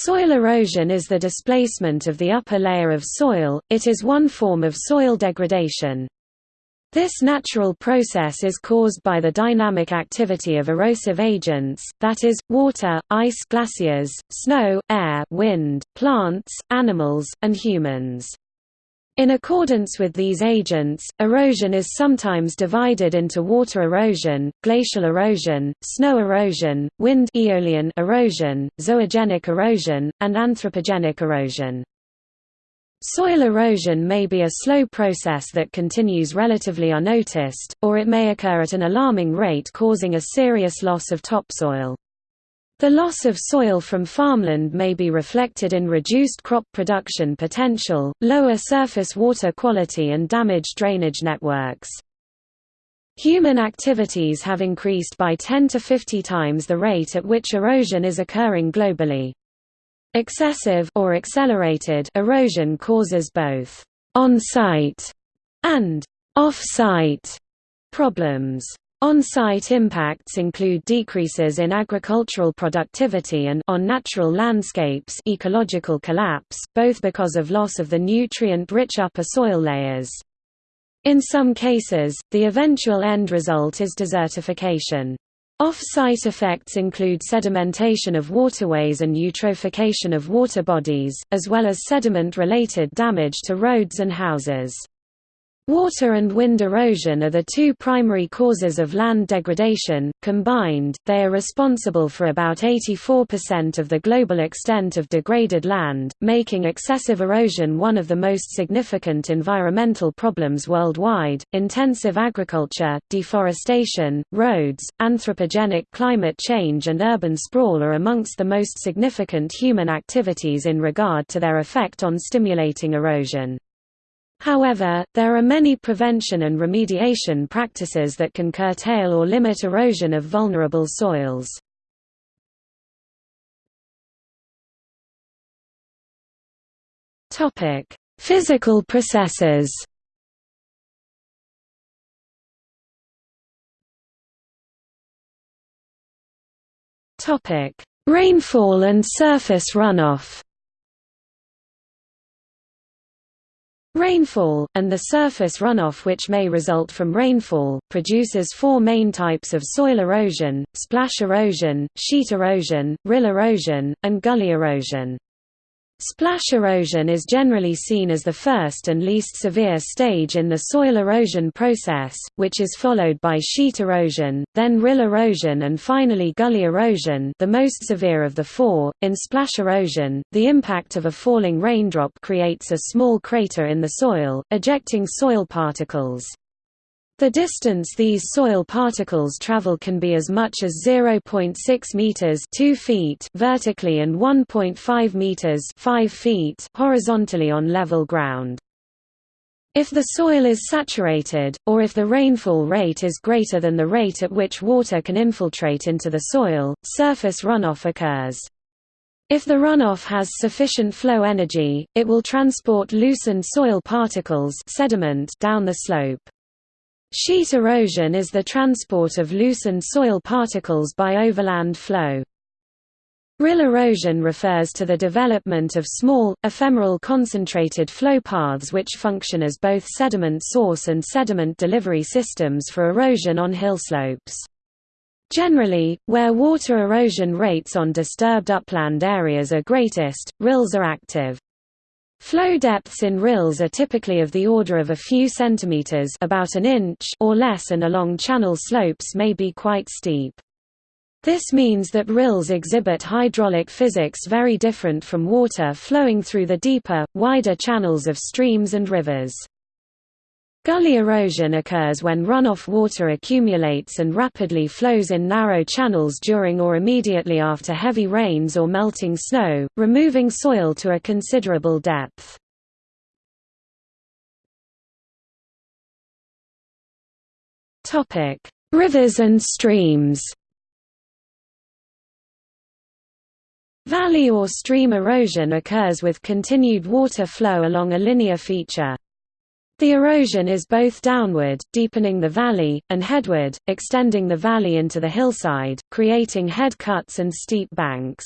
Soil erosion is the displacement of the upper layer of soil, it is one form of soil degradation. This natural process is caused by the dynamic activity of erosive agents, that is, water, ice glaciers, snow, air, wind, plants, animals, and humans. In accordance with these agents, erosion is sometimes divided into water erosion, glacial erosion, snow erosion, wind aeolian erosion, zoogenic erosion, and anthropogenic erosion. Soil erosion may be a slow process that continues relatively unnoticed, or it may occur at an alarming rate causing a serious loss of topsoil. The loss of soil from farmland may be reflected in reduced crop production potential, lower surface water quality and damaged drainage networks. Human activities have increased by 10 to 50 times the rate at which erosion is occurring globally. Excessive or accelerated erosion causes both on-site and off-site problems. On-site impacts include decreases in agricultural productivity and on natural landscapes ecological collapse, both because of loss of the nutrient-rich upper soil layers. In some cases, the eventual end result is desertification. Off-site effects include sedimentation of waterways and eutrophication of water bodies, as well as sediment-related damage to roads and houses. Water and wind erosion are the two primary causes of land degradation. Combined, they are responsible for about 84% of the global extent of degraded land, making excessive erosion one of the most significant environmental problems worldwide. Intensive agriculture, deforestation, roads, anthropogenic climate change, and urban sprawl are amongst the most significant human activities in regard to their effect on stimulating erosion. However, there are many prevention and remediation practices that can curtail or limit erosion of vulnerable soils. Physical processes. Rainfall and surface runoff. Rainfall, and the surface runoff which may result from rainfall, produces four main types of soil erosion, splash erosion, sheet erosion, rill erosion, and gully erosion. Splash erosion is generally seen as the first and least severe stage in the soil erosion process, which is followed by sheet erosion, then rill erosion and finally gully erosion the most severe of the four. In splash erosion, the impact of a falling raindrop creates a small crater in the soil, ejecting soil particles. The distance these soil particles travel can be as much as 0.6 meters 2 feet vertically and 1.5 meters 5 feet horizontally on level ground. If the soil is saturated, or if the rainfall rate is greater than the rate at which water can infiltrate into the soil, surface runoff occurs. If the runoff has sufficient flow energy, it will transport loosened soil particles sediment down the slope. Sheet erosion is the transport of loosened soil particles by overland flow. Rill erosion refers to the development of small, ephemeral concentrated flow paths which function as both sediment source and sediment delivery systems for erosion on hillslopes. Generally, where water erosion rates on disturbed upland areas are greatest, rills are active. Flow depths in rills are typically of the order of a few centimeters about an inch or less and along channel slopes may be quite steep. This means that rills exhibit hydraulic physics very different from water flowing through the deeper, wider channels of streams and rivers. Gully erosion occurs when runoff water accumulates and rapidly flows in narrow channels during or immediately after heavy rains or melting snow, removing soil to a considerable depth. Rivers and streams Valley or stream erosion occurs with continued water flow along a linear feature. The erosion is both downward, deepening the valley, and headward, extending the valley into the hillside, creating head cuts and steep banks.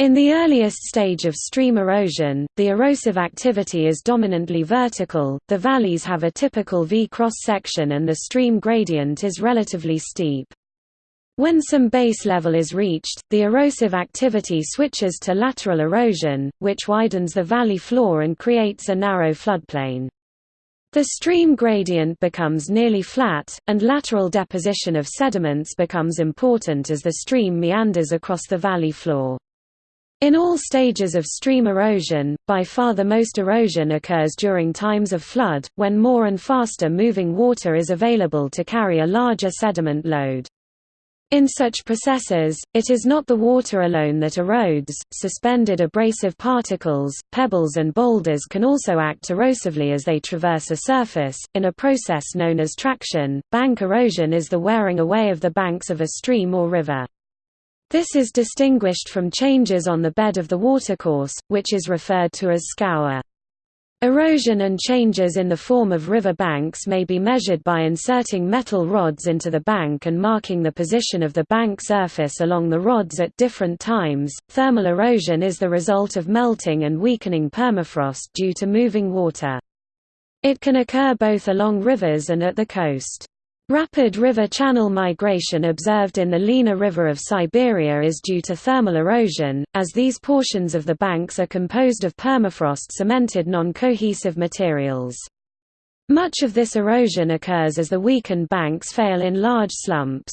In the earliest stage of stream erosion, the erosive activity is dominantly vertical, the valleys have a typical V cross-section and the stream gradient is relatively steep. When some base level is reached, the erosive activity switches to lateral erosion, which widens the valley floor and creates a narrow floodplain. The stream gradient becomes nearly flat, and lateral deposition of sediments becomes important as the stream meanders across the valley floor. In all stages of stream erosion, by far the most erosion occurs during times of flood, when more and faster moving water is available to carry a larger sediment load. In such processes, it is not the water alone that erodes, suspended abrasive particles, pebbles and boulders can also act erosively as they traverse a surface, in a process known as traction. Bank erosion is the wearing away of the banks of a stream or river. This is distinguished from changes on the bed of the watercourse, which is referred to as scour. Erosion and changes in the form of river banks may be measured by inserting metal rods into the bank and marking the position of the bank surface along the rods at different times. Thermal erosion is the result of melting and weakening permafrost due to moving water. It can occur both along rivers and at the coast. Rapid river channel migration observed in the Lena River of Siberia is due to thermal erosion, as these portions of the banks are composed of permafrost-cemented non-cohesive materials. Much of this erosion occurs as the weakened banks fail in large slumps.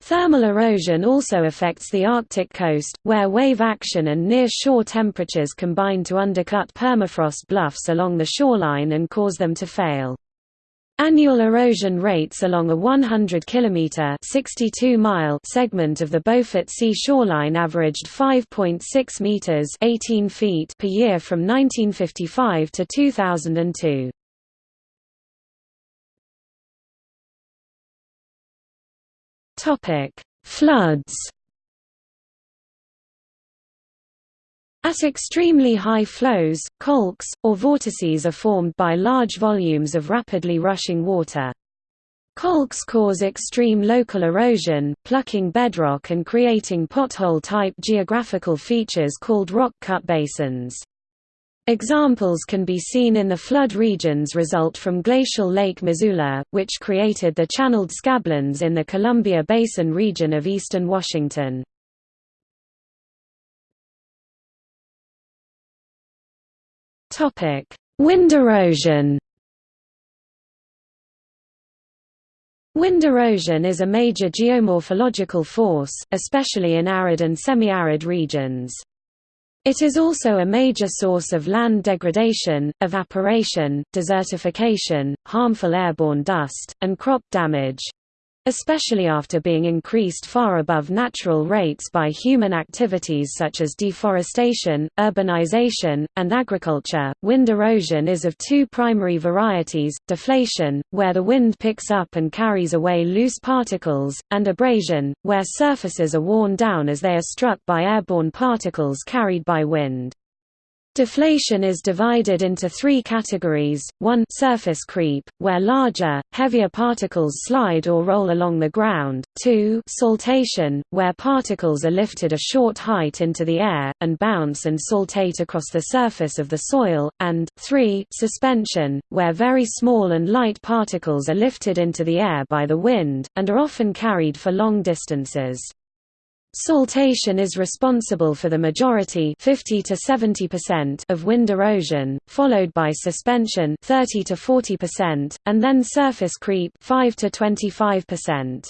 Thermal erosion also affects the Arctic coast, where wave action and near-shore temperatures combine to undercut permafrost bluffs along the shoreline and cause them to fail. Annual erosion rates along a 100 km 62 mile segment of the Beaufort Sea shoreline averaged 5.6 meters 18 feet per year from 1955 to 2002. Topic: Floods At extremely high flows, colks, or vortices are formed by large volumes of rapidly rushing water. Colks cause extreme local erosion, plucking bedrock and creating pothole-type geographical features called rock cut basins. Examples can be seen in the flood regions result from glacial Lake Missoula, which created the channeled scablands in the Columbia Basin region of eastern Washington. Topic: Wind erosion. Wind erosion is a major geomorphological force, especially in arid and semi-arid regions. It is also a major source of land degradation, evaporation, desertification, harmful airborne dust, and crop damage especially after being increased far above natural rates by human activities such as deforestation, urbanization, and agriculture. Wind erosion is of two primary varieties deflation, where the wind picks up and carries away loose particles, and abrasion, where surfaces are worn down as they are struck by airborne particles carried by wind. Deflation is divided into three categories, 1 surface creep, where larger, heavier particles slide or roll along the ground, 2 saltation, where particles are lifted a short height into the air, and bounce and saltate across the surface of the soil, and 3 suspension, where very small and light particles are lifted into the air by the wind, and are often carried for long distances. Saltation is responsible for the majority 50 to 70% of wind erosion, followed by suspension 30 to 40%, and then surface creep 5 to 25%.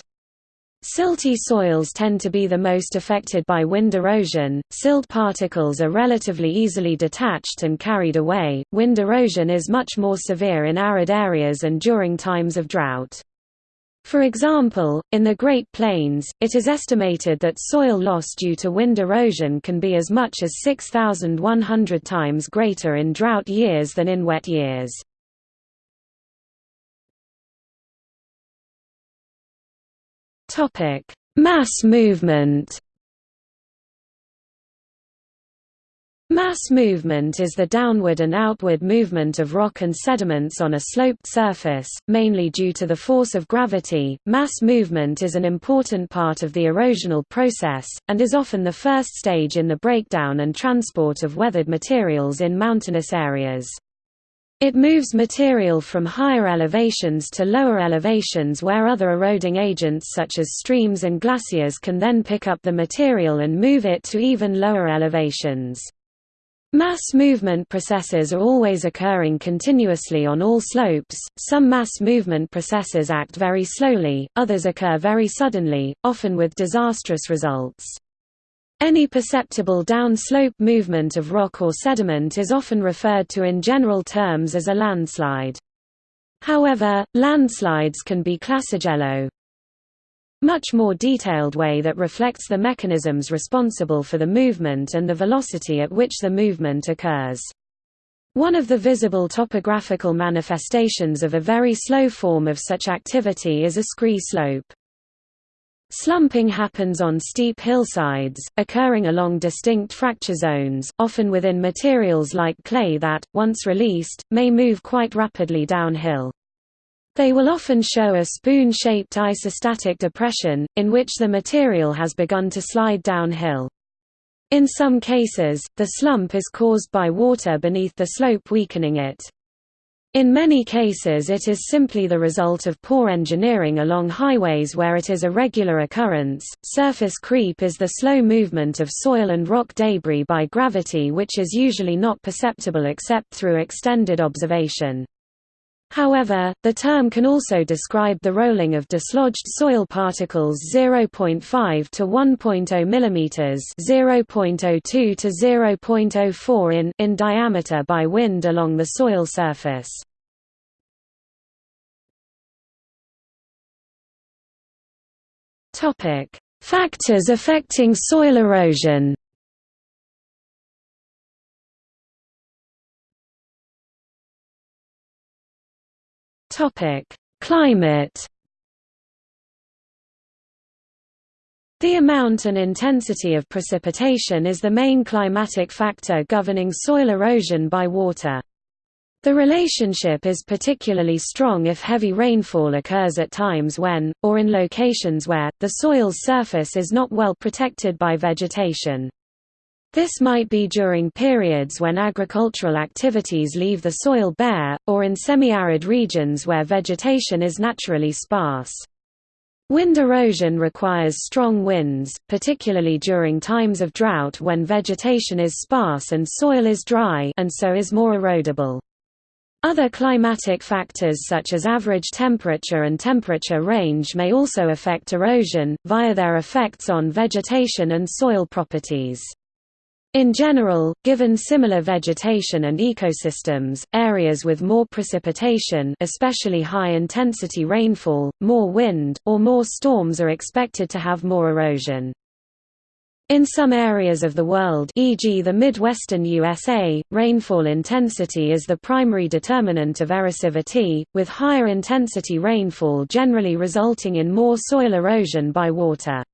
Silty soils tend to be the most affected by wind erosion. Silt particles are relatively easily detached and carried away. Wind erosion is much more severe in arid areas and during times of drought. For example, in the Great Plains, it is estimated that soil loss due to wind erosion can be as much as 6,100 times greater in drought years than in wet years. Mass movement Mass movement is the downward and outward movement of rock and sediments on a sloped surface, mainly due to the force of gravity. Mass movement is an important part of the erosional process, and is often the first stage in the breakdown and transport of weathered materials in mountainous areas. It moves material from higher elevations to lower elevations where other eroding agents such as streams and glaciers can then pick up the material and move it to even lower elevations. Mass movement processes are always occurring continuously on all slopes, some mass movement processes act very slowly, others occur very suddenly, often with disastrous results. Any perceptible downslope movement of rock or sediment is often referred to in general terms as a landslide. However, landslides can be classigello, much more detailed way that reflects the mechanisms responsible for the movement and the velocity at which the movement occurs. One of the visible topographical manifestations of a very slow form of such activity is a scree slope. Slumping happens on steep hillsides, occurring along distinct fracture zones, often within materials like clay that, once released, may move quite rapidly downhill. They will often show a spoon-shaped isostatic depression, in which the material has begun to slide downhill. In some cases, the slump is caused by water beneath the slope weakening it. In many cases it is simply the result of poor engineering along highways where it is a regular occurrence. Surface creep is the slow movement of soil and rock debris by gravity which is usually not perceptible except through extended observation. However, the term can also describe the rolling of dislodged soil particles 0.5 to 1.0 mm 0.02 to 0.04 in, in diameter by wind along the soil surface. Topic: Factors affecting soil erosion Topic: Climate. The amount and intensity of precipitation is the main climatic factor governing soil erosion by water. The relationship is particularly strong if heavy rainfall occurs at times when, or in locations where, the soil's surface is not well protected by vegetation. This might be during periods when agricultural activities leave the soil bare, or in semi-arid regions where vegetation is naturally sparse. Wind erosion requires strong winds, particularly during times of drought when vegetation is sparse and soil is dry and so is more erodible. Other climatic factors such as average temperature and temperature range may also affect erosion, via their effects on vegetation and soil properties. In general, given similar vegetation and ecosystems, areas with more precipitation especially high-intensity rainfall, more wind, or more storms are expected to have more erosion. In some areas of the world e.g. the Midwestern USA, rainfall intensity is the primary determinant of erosivity, with higher intensity rainfall generally resulting in more soil erosion by water.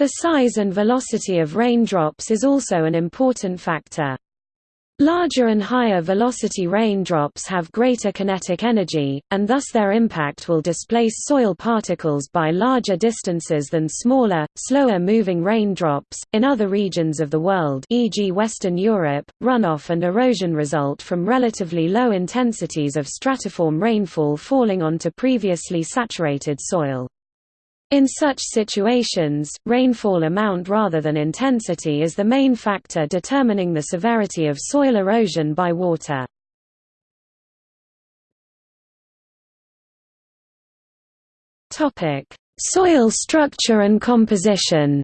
The size and velocity of raindrops is also an important factor. Larger and higher velocity raindrops have greater kinetic energy, and thus their impact will displace soil particles by larger distances than smaller, slower moving raindrops. In other regions of the world, e.g., Western Europe, runoff and erosion result from relatively low intensities of stratiform rainfall falling onto previously saturated soil. In such situations, rainfall amount rather than intensity is the main factor determining the severity of soil erosion by water. Soil structure and composition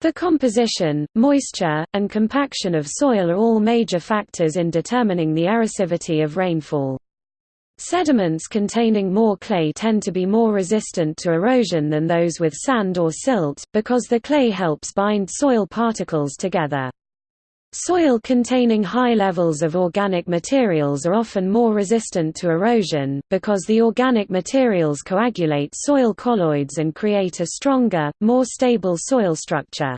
The composition, moisture, and compaction of soil are all major factors in determining the erosivity of rainfall. Sediments containing more clay tend to be more resistant to erosion than those with sand or silt, because the clay helps bind soil particles together. Soil containing high levels of organic materials are often more resistant to erosion, because the organic materials coagulate soil colloids and create a stronger, more stable soil structure.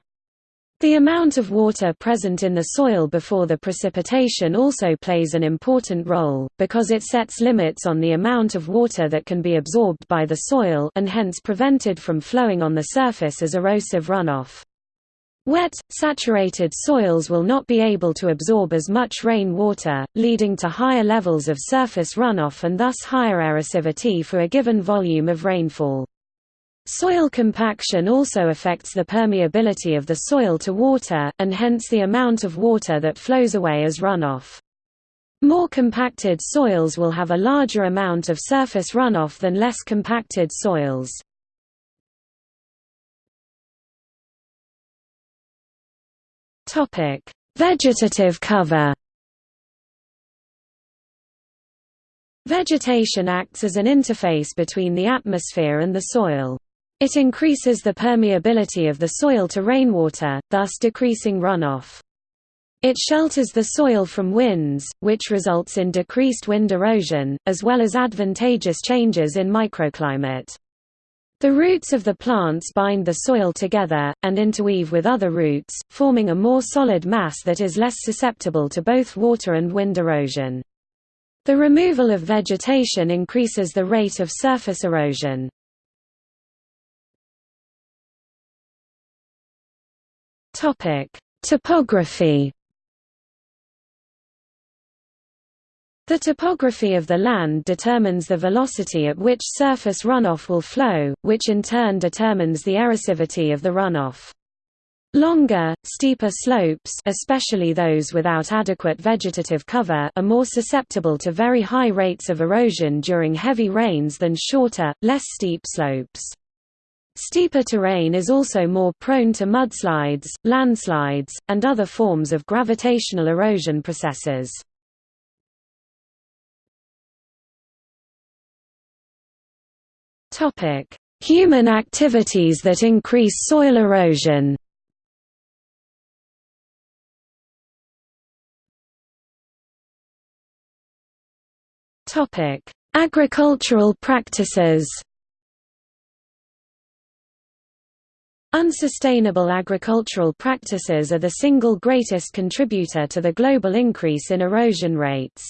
The amount of water present in the soil before the precipitation also plays an important role, because it sets limits on the amount of water that can be absorbed by the soil and hence prevented from flowing on the surface as erosive runoff. Wet, saturated soils will not be able to absorb as much rain water, leading to higher levels of surface runoff and thus higher erosivity for a given volume of rainfall. Soil compaction also affects the permeability of the soil to water, and hence the amount of water that flows away as runoff. More compacted soils will have a larger amount of surface runoff than less compacted soils. Vegetative cover Vegetation acts as an interface between the atmosphere and the soil. It increases the permeability of the soil to rainwater, thus decreasing runoff. It shelters the soil from winds, which results in decreased wind erosion, as well as advantageous changes in microclimate. The roots of the plants bind the soil together, and interweave with other roots, forming a more solid mass that is less susceptible to both water and wind erosion. The removal of vegetation increases the rate of surface erosion. Topic: Topography. The topography of the land determines the velocity at which surface runoff will flow, which in turn determines the erosivity of the runoff. Longer, steeper slopes especially those without adequate vegetative cover are more susceptible to very high rates of erosion during heavy rains than shorter, less steep slopes. Steeper terrain is also more prone to mudslides, landslides, and other forms of gravitational erosion processes. Human activities that increase soil erosion Agricultural practices Unsustainable agricultural practices are the single greatest contributor to the global increase in erosion rates.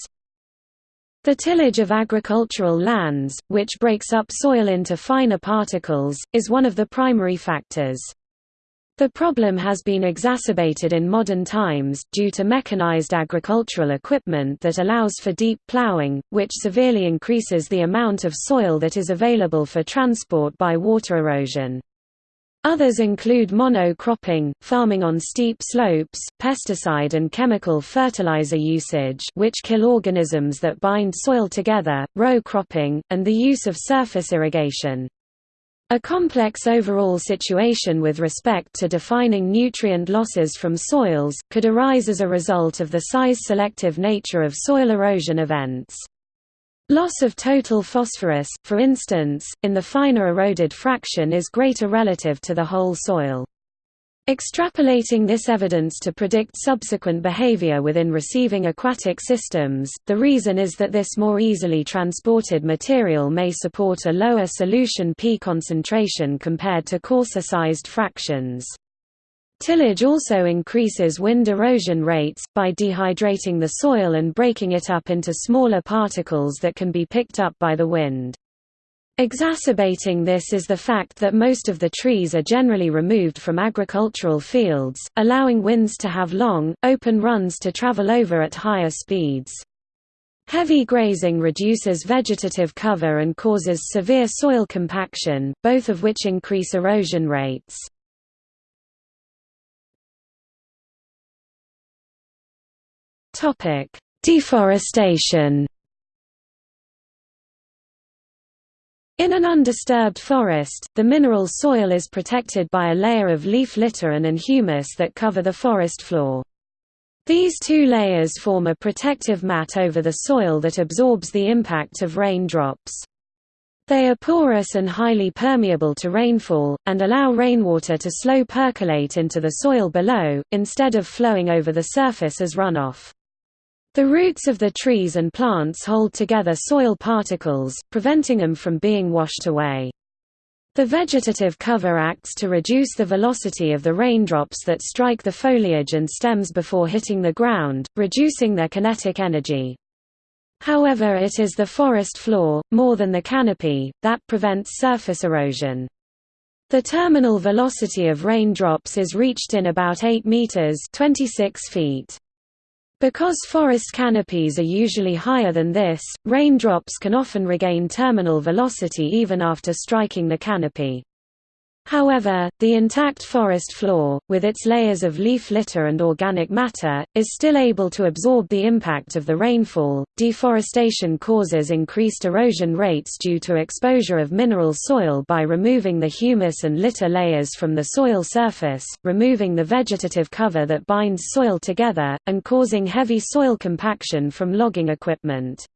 The tillage of agricultural lands, which breaks up soil into finer particles, is one of the primary factors. The problem has been exacerbated in modern times, due to mechanized agricultural equipment that allows for deep plowing, which severely increases the amount of soil that is available for transport by water erosion. Others include mono-cropping, farming on steep slopes, pesticide and chemical fertilizer usage which kill organisms that bind soil together, row cropping, and the use of surface irrigation. A complex overall situation with respect to defining nutrient losses from soils, could arise as a result of the size-selective nature of soil erosion events. Loss of total phosphorus, for instance, in the finer eroded fraction is greater relative to the whole soil. Extrapolating this evidence to predict subsequent behavior within receiving aquatic systems, the reason is that this more easily transported material may support a lower solution P concentration compared to coarser-sized fractions. Tillage also increases wind erosion rates, by dehydrating the soil and breaking it up into smaller particles that can be picked up by the wind. Exacerbating this is the fact that most of the trees are generally removed from agricultural fields, allowing winds to have long, open runs to travel over at higher speeds. Heavy grazing reduces vegetative cover and causes severe soil compaction, both of which increase erosion rates. Topic: Deforestation. In an undisturbed forest, the mineral soil is protected by a layer of leaf litter and, and humus that cover the forest floor. These two layers form a protective mat over the soil that absorbs the impact of raindrops. They are porous and highly permeable to rainfall, and allow rainwater to slow percolate into the soil below, instead of flowing over the surface as runoff. The roots of the trees and plants hold together soil particles, preventing them from being washed away. The vegetative cover acts to reduce the velocity of the raindrops that strike the foliage and stems before hitting the ground, reducing their kinetic energy. However it is the forest floor, more than the canopy, that prevents surface erosion. The terminal velocity of raindrops is reached in about 8 meters 26 feet. Because forest canopies are usually higher than this, raindrops can often regain terminal velocity even after striking the canopy. However, the intact forest floor, with its layers of leaf litter and organic matter, is still able to absorb the impact of the rainfall. Deforestation causes increased erosion rates due to exposure of mineral soil by removing the humus and litter layers from the soil surface, removing the vegetative cover that binds soil together, and causing heavy soil compaction from logging equipment.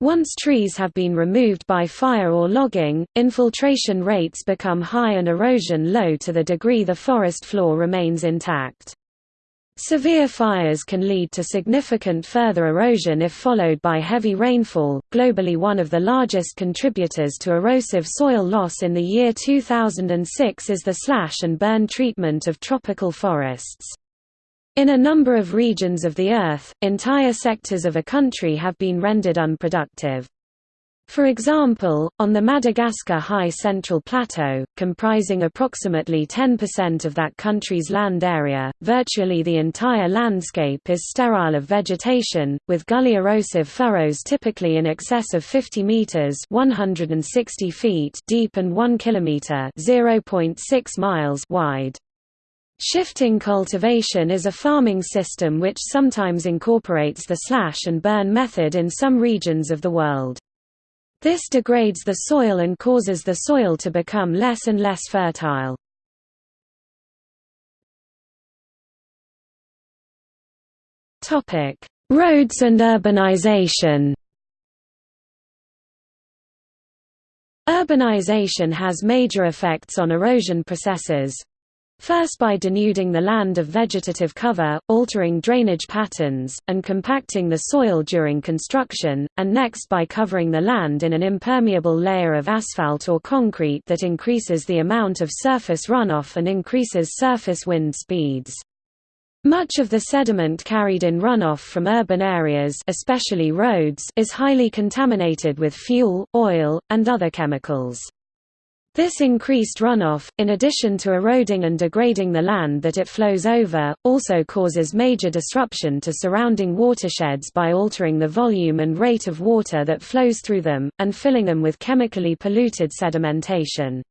Once trees have been removed by fire or logging, infiltration rates become high and erosion low to the degree the forest floor remains intact. Severe fires can lead to significant further erosion if followed by heavy rainfall. Globally, one of the largest contributors to erosive soil loss in the year 2006 is the slash and burn treatment of tropical forests. In a number of regions of the Earth, entire sectors of a country have been rendered unproductive. For example, on the Madagascar High Central Plateau, comprising approximately 10% of that country's land area, virtually the entire landscape is sterile of vegetation, with gully erosive furrows typically in excess of 50 meters (160 feet) deep and 1 kilometer (0.6 miles) wide. Shifting cultivation is a farming system which sometimes incorporates the slash and burn method in some regions of the world. This degrades the soil and causes the soil to become less and less fertile. Roads and urbanization Urbanization has major effects on erosion processes, First by denuding the land of vegetative cover, altering drainage patterns, and compacting the soil during construction, and next by covering the land in an impermeable layer of asphalt or concrete that increases the amount of surface runoff and increases surface wind speeds. Much of the sediment carried in runoff from urban areas especially roads is highly contaminated with fuel, oil, and other chemicals. This increased runoff, in addition to eroding and degrading the land that it flows over, also causes major disruption to surrounding watersheds by altering the volume and rate of water that flows through them, and filling them with chemically polluted sedimentation.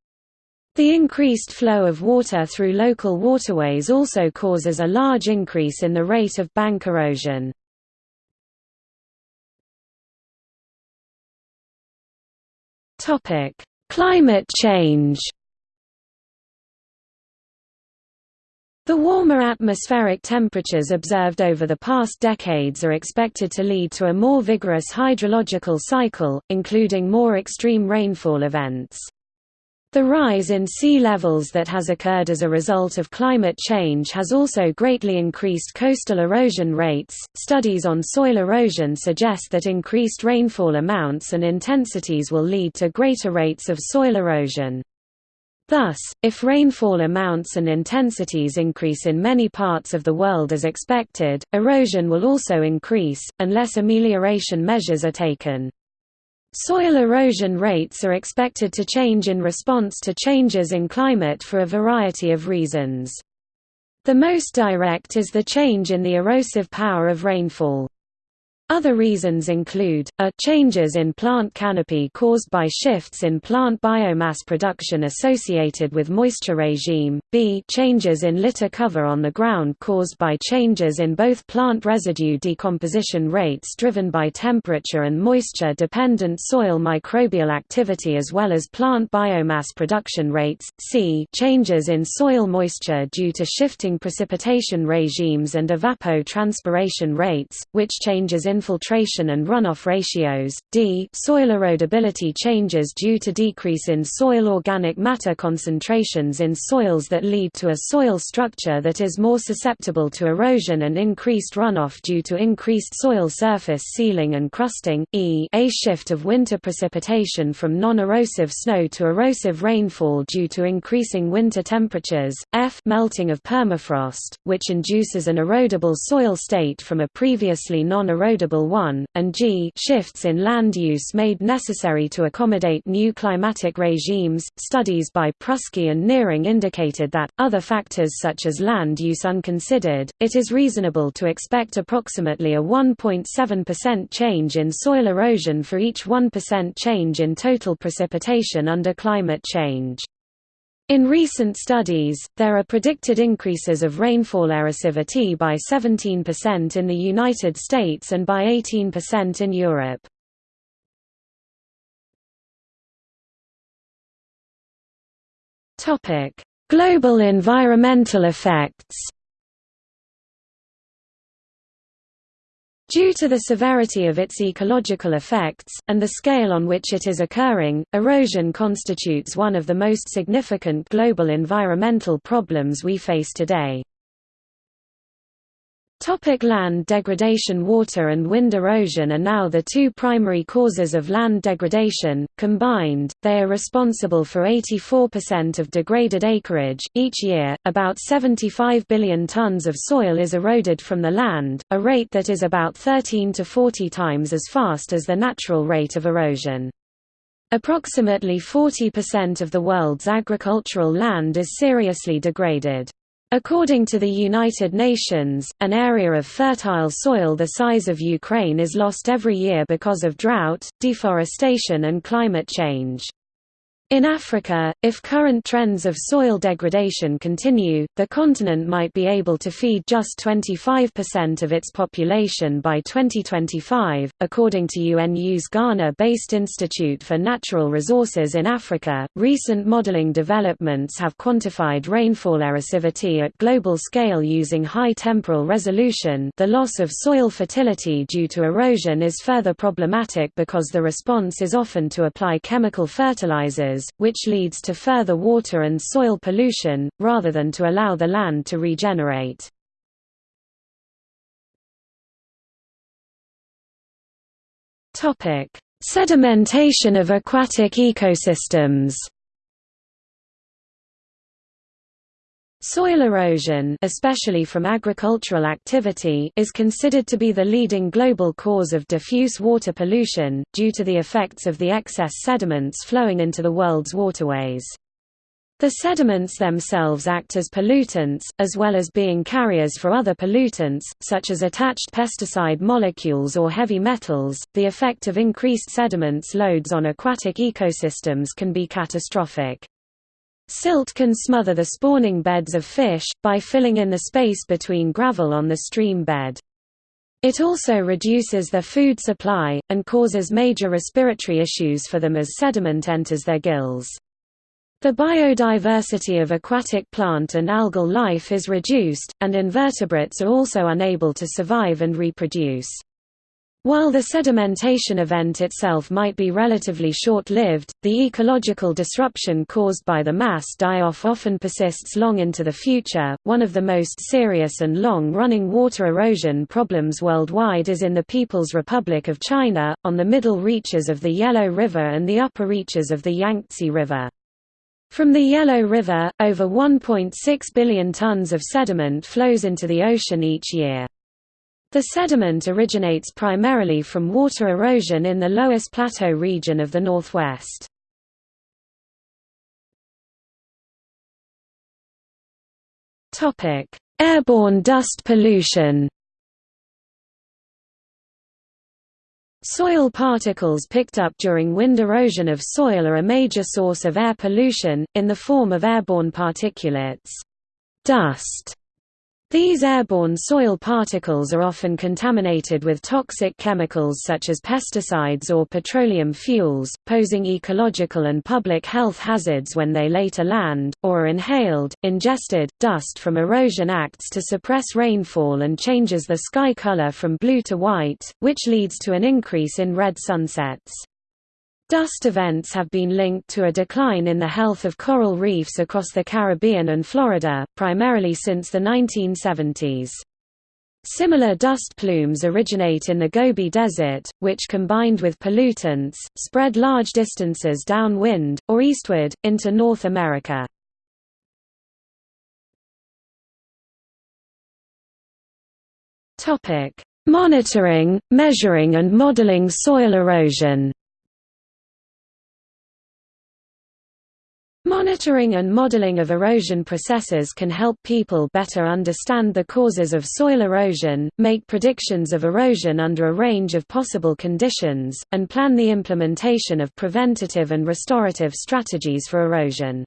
The increased flow of water through local waterways also causes a large increase in the rate of bank erosion. Topic: Climate change The warmer atmospheric temperatures observed over the past decades are expected to lead to a more vigorous hydrological cycle, including more extreme rainfall events. The rise in sea levels that has occurred as a result of climate change has also greatly increased coastal erosion rates. Studies on soil erosion suggest that increased rainfall amounts and intensities will lead to greater rates of soil erosion. Thus, if rainfall amounts and intensities increase in many parts of the world as expected, erosion will also increase, unless amelioration measures are taken. Soil erosion rates are expected to change in response to changes in climate for a variety of reasons. The most direct is the change in the erosive power of rainfall. Other reasons include, a changes in plant canopy caused by shifts in plant biomass production associated with moisture regime, b changes in litter cover on the ground caused by changes in both plant residue decomposition rates driven by temperature and moisture-dependent soil microbial activity as well as plant biomass production rates, c changes in soil moisture due to shifting precipitation regimes and evapotranspiration rates, which changes in infiltration and runoff ratios, d soil erodibility changes due to decrease in soil organic matter concentrations in soils that lead to a soil structure that is more susceptible to erosion and increased runoff due to increased soil surface sealing and crusting, e a shift of winter precipitation from non-erosive snow to erosive rainfall due to increasing winter temperatures, f melting of permafrost, which induces an erodible soil state from a previously non-erodible one, and g shifts in land use made necessary to accommodate new climatic regimes. Studies by Pruski and Nearing indicated that, other factors such as land use unconsidered, it is reasonable to expect approximately a 1.7% change in soil erosion for each 1% change in total precipitation under climate change. In recent studies, there are predicted increases of rainfall erosivity by 17% in the United States and by 18% in Europe. Global environmental effects Due to the severity of its ecological effects, and the scale on which it is occurring, erosion constitutes one of the most significant global environmental problems we face today. Topic land degradation Water and wind erosion are now the two primary causes of land degradation. Combined, they are responsible for 84% of degraded acreage. Each year, about 75 billion tons of soil is eroded from the land, a rate that is about 13 to 40 times as fast as the natural rate of erosion. Approximately 40% of the world's agricultural land is seriously degraded. According to the United Nations, an area of fertile soil the size of Ukraine is lost every year because of drought, deforestation and climate change. In Africa, if current trends of soil degradation continue, the continent might be able to feed just 25% of its population by 2025, according to UNU's Ghana-based Institute for Natural Resources in Africa. Recent modeling developments have quantified rainfall erosivity at global scale using high temporal resolution. The loss of soil fertility due to erosion is further problematic because the response is often to apply chemical fertilizers which leads to further water and soil pollution, rather than to allow the land to regenerate. Sedimentation of aquatic ecosystems Soil erosion especially from agricultural activity is considered to be the leading global cause of diffuse water pollution, due to the effects of the excess sediments flowing into the world's waterways. The sediments themselves act as pollutants, as well as being carriers for other pollutants, such as attached pesticide molecules or heavy metals. The effect of increased sediments loads on aquatic ecosystems can be catastrophic. Silt can smother the spawning beds of fish, by filling in the space between gravel on the stream bed. It also reduces their food supply, and causes major respiratory issues for them as sediment enters their gills. The biodiversity of aquatic plant and algal life is reduced, and invertebrates are also unable to survive and reproduce. While the sedimentation event itself might be relatively short-lived, the ecological disruption caused by the mass die-off often persists long into the future. One of the most serious and long-running water erosion problems worldwide is in the People's Republic of China, on the middle reaches of the Yellow River and the upper reaches of the Yangtze River. From the Yellow River, over 1.6 billion tons of sediment flows into the ocean each year. The sediment originates primarily from water erosion in the Loess Plateau region of the northwest. Airborne dust pollution Soil particles picked up during wind erosion of soil are a major source of air pollution, in the form of airborne particulates. Dust These airborne soil particles are often contaminated with toxic chemicals such as pesticides or petroleum fuels, posing ecological and public health hazards when they later land, or are inhaled, ingested. Dust from erosion acts to suppress rainfall and changes the sky color from blue to white, which leads to an increase in red sunsets. Dust events have been linked to a decline in the health of coral reefs across the Caribbean and Florida, primarily since the 1970s. Similar dust plumes originate in the Gobi Desert, which combined with pollutants, spread large distances downwind, or eastward, into North America. Monitoring, measuring and modeling soil erosion Monitoring and modeling of erosion processes can help people better understand the causes of soil erosion, make predictions of erosion under a range of possible conditions, and plan the implementation of preventative and restorative strategies for erosion.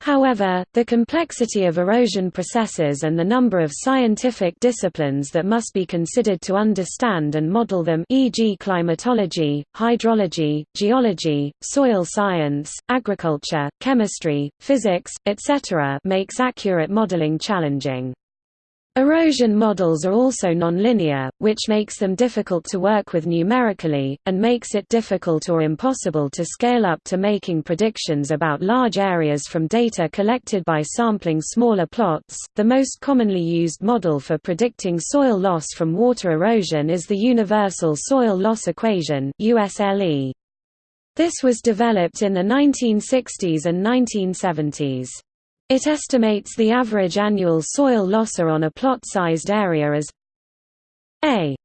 However, the complexity of erosion processes and the number of scientific disciplines that must be considered to understand and model them e.g. climatology, hydrology, geology, soil science, agriculture, chemistry, physics, etc. makes accurate modeling challenging. Erosion models are also nonlinear, which makes them difficult to work with numerically, and makes it difficult or impossible to scale up to making predictions about large areas from data collected by sampling smaller plots. The most commonly used model for predicting soil loss from water erosion is the Universal Soil Loss Equation. This was developed in the 1960s and 1970s. It estimates the average annual soil losser on a plot-sized area as a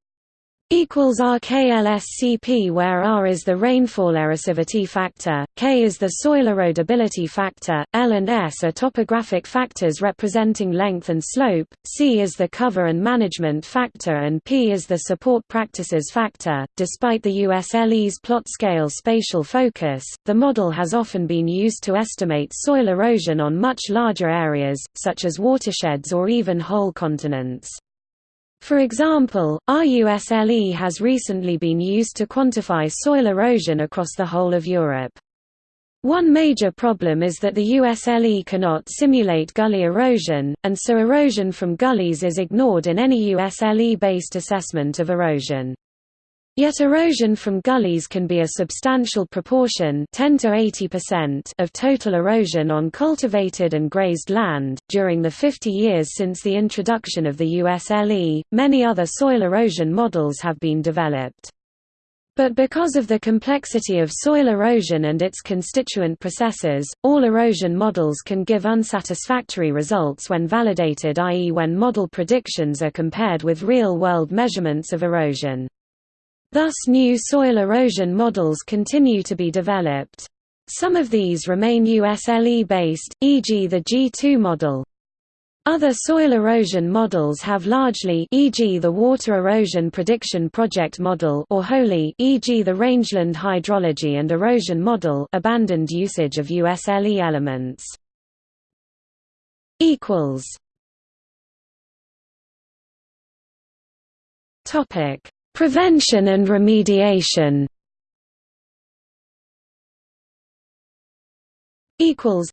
equals RKLSCP where R is the rainfall erosivity factor, K is the soil erodibility factor, L and S are topographic factors representing length and slope, C is the cover and management factor and P is the support practices factor. Despite the USLE's plot scale spatial focus, the model has often been used to estimate soil erosion on much larger areas, such as watersheds or even whole continents. For example, RUSLE has recently been used to quantify soil erosion across the whole of Europe. One major problem is that the USLE cannot simulate gully erosion, and so erosion from gullies is ignored in any USLE-based assessment of erosion. Yet erosion from gullies can be a substantial proportion 10 to 80% of total erosion on cultivated and grazed land. During the 50 years since the introduction of the USLE, many other soil erosion models have been developed. But because of the complexity of soil erosion and its constituent processes, all erosion models can give unsatisfactory results when validated i.e. when model predictions are compared with real-world measurements of erosion. Thus new soil erosion models continue to be developed. Some of these remain USLE-based, e.g. the G2 model. Other soil erosion models have largely e.g. the Water Erosion Prediction Project model or wholly e.g. the Rangeland Hydrology and Erosion model abandoned usage of USLE elements. equals Topic Prevention and remediation equals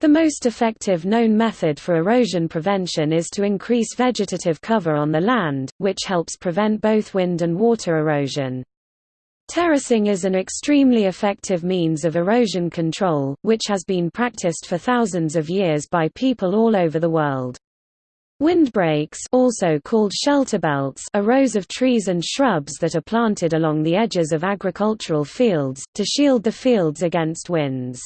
the most effective known method for erosion prevention is to increase vegetative cover on the land, which helps prevent both wind and water erosion. Terracing is an extremely effective means of erosion control, which has been practiced for thousands of years by people all over the world. Windbreaks also called shelter belts are rows of trees and shrubs that are planted along the edges of agricultural fields, to shield the fields against winds.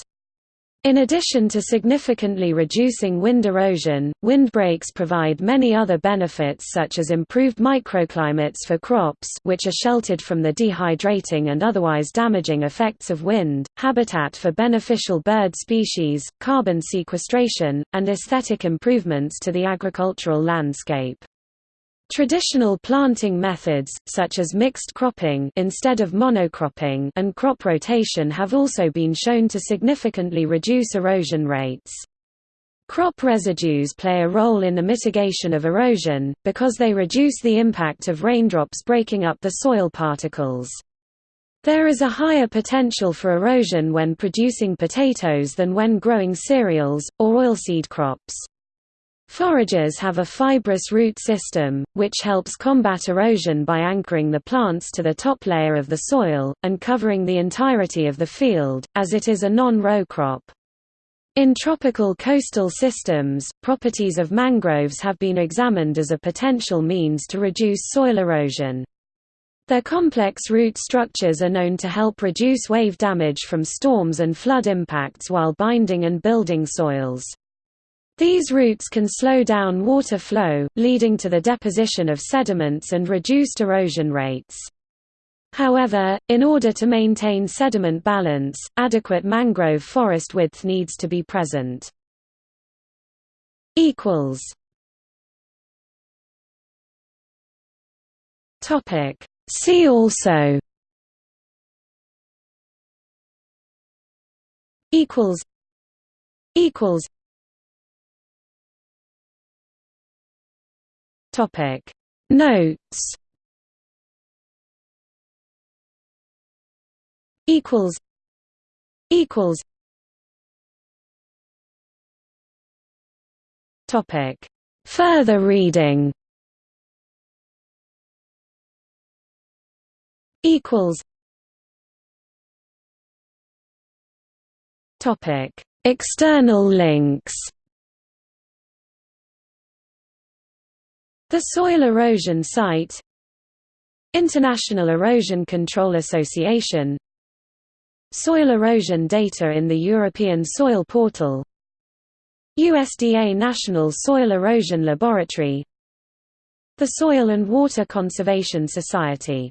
In addition to significantly reducing wind erosion, windbreaks provide many other benefits such as improved microclimates for crops which are sheltered from the dehydrating and otherwise damaging effects of wind, habitat for beneficial bird species, carbon sequestration, and aesthetic improvements to the agricultural landscape. Traditional planting methods, such as mixed cropping instead of monocropping and crop rotation have also been shown to significantly reduce erosion rates. Crop residues play a role in the mitigation of erosion, because they reduce the impact of raindrops breaking up the soil particles. There is a higher potential for erosion when producing potatoes than when growing cereals, or oilseed crops. Foragers have a fibrous root system, which helps combat erosion by anchoring the plants to the top layer of the soil, and covering the entirety of the field, as it is a non-row crop. In tropical coastal systems, properties of mangroves have been examined as a potential means to reduce soil erosion. Their complex root structures are known to help reduce wave damage from storms and flood impacts while binding and building soils. These roots can slow down water flow, leading to the deposition of sediments and reduced erosion rates. However, in order to maintain sediment balance, adequate mangrove forest width needs to be present. Topic. See also. Equals. Equals topic. Notes. Equals. Equals. Topic. Further reading. Equals. Topic. External links the soil erosion site International Erosion Control Association Soil erosion data in the European Soil Portal USDA National Soil Erosion Laboratory The Soil and Water Conservation Society